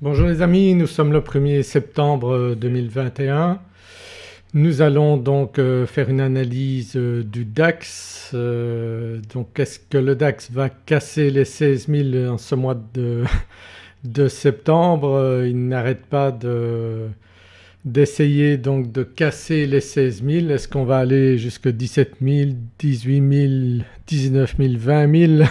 Bonjour les amis, nous sommes le 1er septembre 2021. Nous allons donc euh, faire une analyse euh, du DAX. Euh, donc est-ce que le DAX va casser les 16 000 en ce mois de, de septembre? Il n'arrête pas d'essayer donc de casser les 16 000. Est-ce qu'on va aller jusque 17 000, 18 000, 19 000, 20 000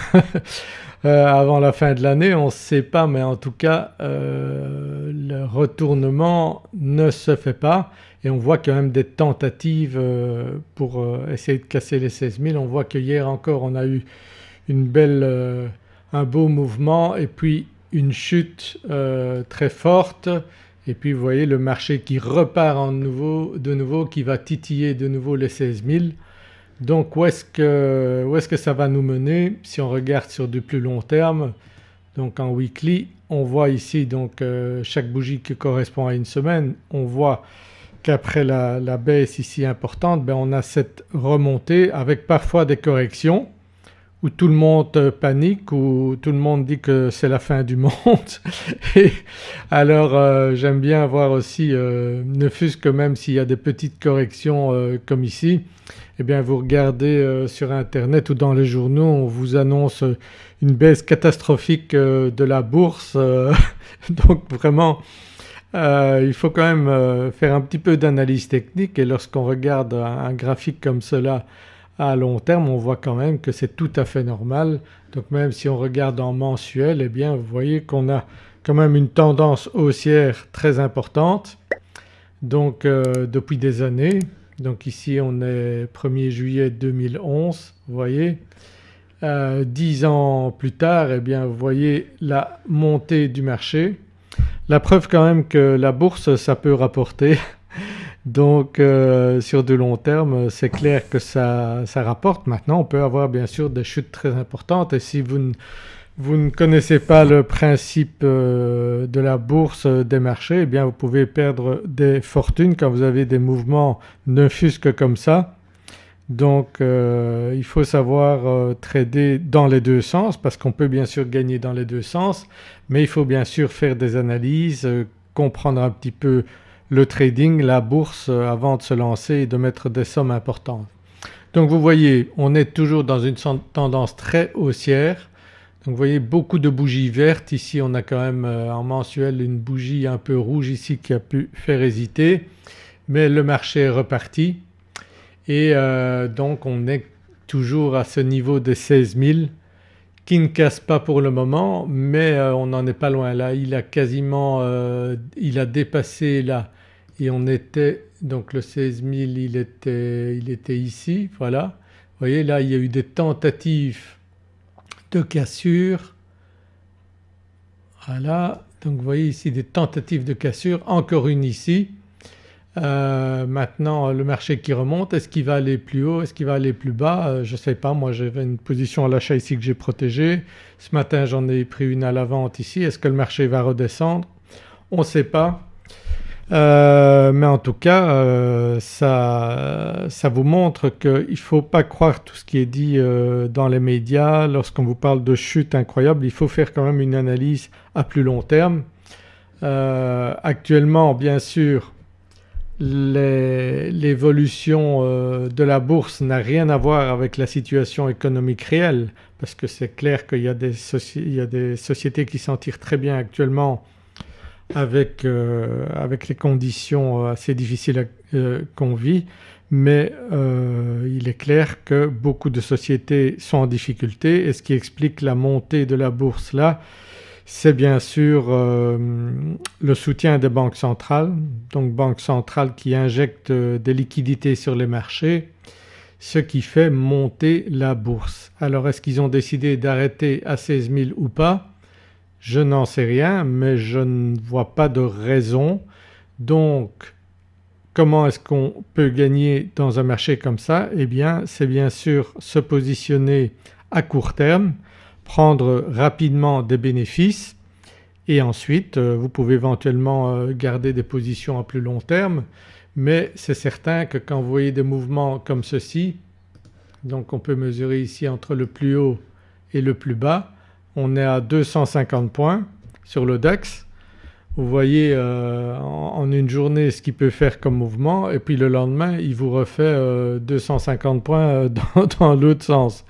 Euh, avant la fin de l'année? On ne sait pas mais en tout cas euh, le retournement ne se fait pas et on voit quand même des tentatives euh, pour essayer de casser les 16 000. On voit que hier encore on a eu une belle, un beau mouvement et puis une chute très forte et puis vous voyez le marché qui repart en nouveau, de nouveau qui va titiller de nouveau les 16 000. Donc où est-ce que, est que, ça va nous mener? Si on regarde sur du plus long terme donc en weekly on voit ici donc euh, chaque bougie qui correspond à une semaine. On voit qu'après la, baisse ici importante ben on a cette remontée avec parfois des corrections où tout le monde panique, où tout le monde dit que c'est la fin du monde. Et alors euh, j'aime bien voir aussi, euh, ne fût-ce que même s'il y a des petites corrections comme ici, eh bien vous regardez euh, sur internet ou dans les journaux on vous annonce une baisse catastrophique euh, de la bourse euh, donc vraiment il faut quand même faire un petit peu d'analyse technique et lorsqu'on regarde un, graphique comme cela à long terme on voit quand même que c'est tout à fait normal. Donc même si on regarde en mensuel eh bien vous voyez qu'on a quand même une tendance haussière très importante donc depuis des années donc ici on est 1er juillet 2011 vous voyez. Euh, 10 ans plus tard eh bien vous voyez la montée du marché. La preuve quand même que la bourse ça peut rapporter donc euh, sur du long terme c'est clair que ça, ça rapporte. Maintenant on peut avoir bien sûr des chutes très importantes et si vous vous ne connaissez pas le principe euh, de la bourse euh, des marchés eh bien vous pouvez perdre des fortunes quand vous avez des mouvements ne fût-ce que comme ça. Donc il faut savoir trader dans les deux sens parce qu'on peut bien sûr gagner dans les deux sens mais il faut bien sûr faire des analyses, comprendre un petit peu le trading, la bourse avant de se lancer et de mettre des sommes importantes. Donc vous voyez on est toujours dans une tendance très haussière. Donc vous voyez beaucoup de bougies vertes, ici on a quand même euh, en mensuel une bougie un peu rouge ici qui a pu faire hésiter. Mais le marché est reparti. Et euh, donc on est toujours à ce niveau de 16 000 qui ne casse pas pour le moment. Mais euh, on n'en est pas loin. Là. Il a quasiment, il a dépassé là et on était donc le 16 000 il était, il était ici voilà. Vous voyez là il y a eu des tentatives de cassure. Voilà donc vous voyez ici des tentatives de cassure, encore une ici. Euh, maintenant le marché qui remonte, est-ce qu'il va aller plus haut, est-ce qu'il va aller plus bas? Euh, Je ne sais pas, moi j'avais une position à l'achat ici que j'ai protégée. Ce matin j'en ai pris une à la vente ici, est-ce que le marché va redescendre? On ne sait pas. Euh, mais en tout cas euh, ça, ça, vous montre qu'il ne faut pas croire tout ce qui est dit euh, dans les médias lorsqu'on vous parle de chute incroyable, il faut faire quand même une analyse à plus long terme. actuellement bien sûr l'évolution de la bourse n'a rien à voir avec la situation économique réelle parce que c'est clair qu'il y, y, a des sociétés qui s'en tirent très bien actuellement avec, euh, avec les conditions euh, assez difficiles euh, qu'on vit. Mais il est clair que beaucoup de sociétés sont en difficulté. Et ce qui explique la montée de la bourse là c'est bien sûr le soutien des banques centrales, donc banques centrales qui injectent des liquidités sur les marchés ce qui fait monter la bourse. Alors est-ce qu'ils ont décidé d'arrêter à 16 000 ou pas? Je n'en sais rien mais je ne vois pas de raison. Donc comment est-ce qu'on peut gagner dans un marché comme ça? Eh bien c'est bien sûr se positionner à court terme, prendre rapidement des bénéfices et ensuite euh, vous pouvez éventuellement euh, garder des positions à plus long terme mais c'est certain que quand vous voyez des mouvements comme ceci donc on peut mesurer ici entre le plus haut et le plus bas on est à 250 points sur le DAX. vous voyez euh, en, une journée ce qu'il peut faire comme mouvement et puis le lendemain il vous refait 250 points dans, l'autre sens.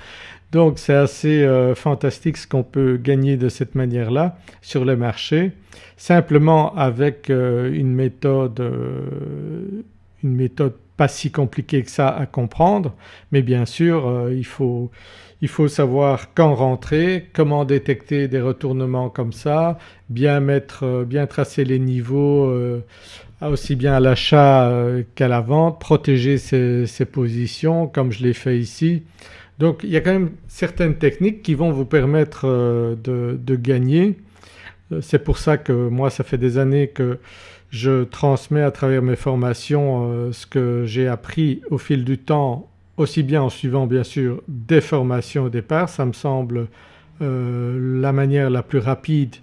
Donc c'est assez fantastique ce qu'on peut gagner de cette manière-là sur le marché simplement avec une méthode, une méthode pas si compliquée que ça à comprendre mais bien sûr il faut il faut savoir quand rentrer, comment détecter des retournements comme ça, bien mettre, euh, bien tracer les niveaux euh, aussi bien à l'achat euh, qu'à la vente, protéger ses, positions comme je l'ai fait ici. Donc il y a quand même certaines techniques qui vont vous permettre de, gagner. C'est pour ça que moi ça fait des années que je transmets à travers mes formations ce que j'ai appris au fil du temps aussi bien en suivant bien sûr des formations au départ, ça me semble euh, la manière la plus rapide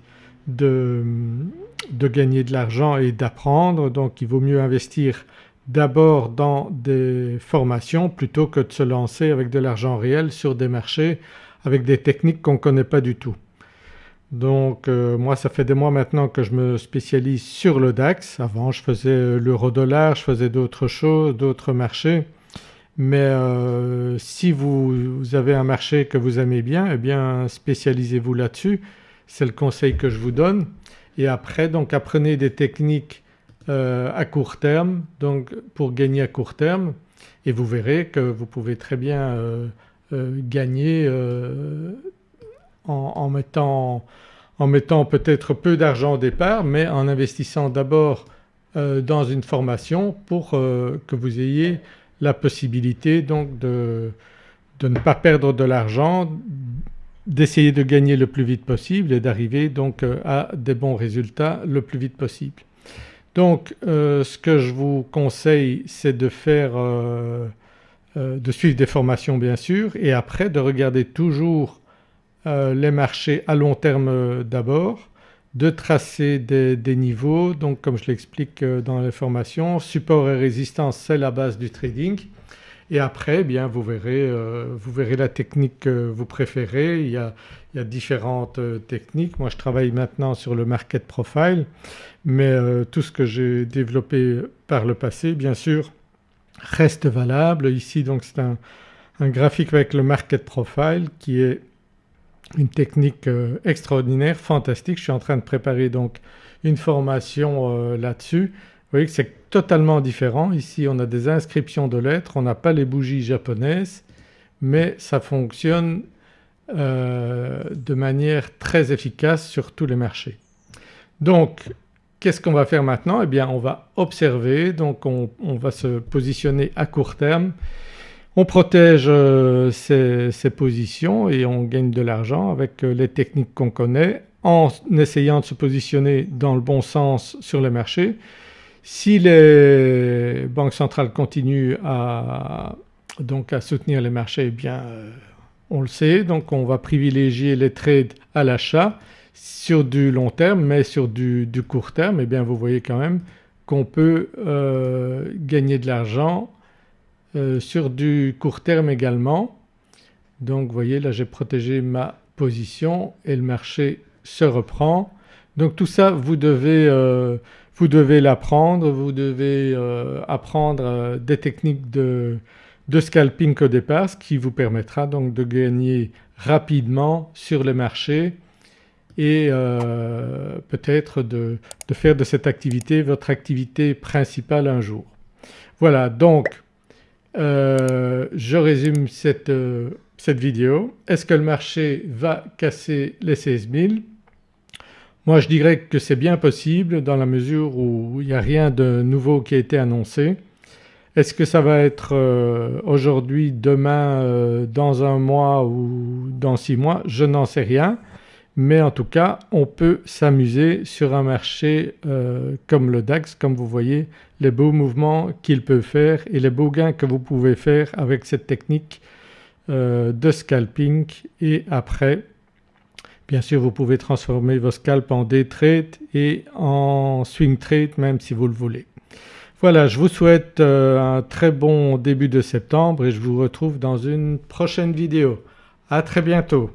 de, gagner de l'argent et d'apprendre. Donc il vaut mieux investir d'abord dans des formations plutôt que de se lancer avec de l'argent réel sur des marchés avec des techniques qu'on ne connaît pas du tout. Donc euh, moi ça fait des mois maintenant que je me spécialise sur le DAX, avant je faisais l'euro-dollar, je faisais d'autres choses, d'autres marchés mais euh, si vous, avez un marché que vous aimez bien eh bien spécialisez-vous là-dessus, c'est le conseil que je vous donne. Et après donc apprenez des techniques euh, à court terme donc pour gagner à court terme et vous verrez que vous pouvez très bien euh, gagner en, mettant, en mettant peut-être peu d'argent au départ mais en investissant d'abord dans une formation pour que vous ayez la possibilité donc de, ne pas perdre de l'argent, d'essayer de gagner le plus vite possible et d'arriver donc euh, à des bons résultats le plus vite possible. Donc euh, ce que je vous conseille c'est de faire euh, de suivre des formations bien sûr et après de regarder toujours les marchés à long terme d'abord de tracer des, niveaux donc comme je l'explique euh, dans les formations, support et résistance c'est la base du trading et après eh bien vous verrez, euh, vous verrez la technique que vous préférez, il y a, différentes euh, techniques. Moi je travaille maintenant sur le market profile mais tout ce que j'ai développé par le passé bien sûr reste valable. Ici donc c'est un graphique avec le market profile qui est une technique euh, extraordinaire, fantastique. Je suis en train de préparer donc une formation euh, là-dessus. Vous voyez que c'est totalement différent. Ici on a des inscriptions de lettres, on n'a pas les bougies japonaises mais ça fonctionne euh, de manière très efficace sur tous les marchés. Donc qu'est-ce qu'on va faire maintenant? Eh bien on va observer donc on va se positionner à court terme on protège euh, ses, positions et on gagne de l'argent avec euh, les techniques qu'on connaît en essayant de se positionner dans le bon sens sur le marché. Si les banques centrales continuent à soutenir les marchés eh bien euh, on le sait donc on va privilégier les trades à l'achat sur du long terme mais sur du, court terme eh bien vous voyez quand même qu'on peut gagner de l'argent euh, sur du court terme également. Donc vous voyez là j'ai protégé ma position et le marché se reprend. Donc tout ça vous devez, euh, vous devez l'apprendre, vous devez euh, apprendre des techniques de, scalping au départ ce qui vous permettra donc de gagner rapidement sur le marché et peut-être de, de, faire de cette activité votre activité principale un jour. Voilà donc euh, je résume cette, euh, cette vidéo. Est-ce que le marché va casser les 16 000 Moi je dirais que c'est bien possible dans la mesure où il n'y a rien de nouveau qui a été annoncé. Est-ce que ça va être euh, aujourd'hui, demain, dans un mois ou dans six mois? Je n'en sais rien mais en tout cas on peut s'amuser sur un marché comme le DAX comme vous voyez les beaux mouvements qu'il peut faire et les beaux gains que vous pouvez faire avec cette technique euh, de scalping et après bien sûr vous pouvez transformer vos scalps en day trade et en swing trade même si vous le voulez. Voilà je vous souhaite euh, un très bon début de septembre et je vous retrouve dans une prochaine vidéo. À très bientôt.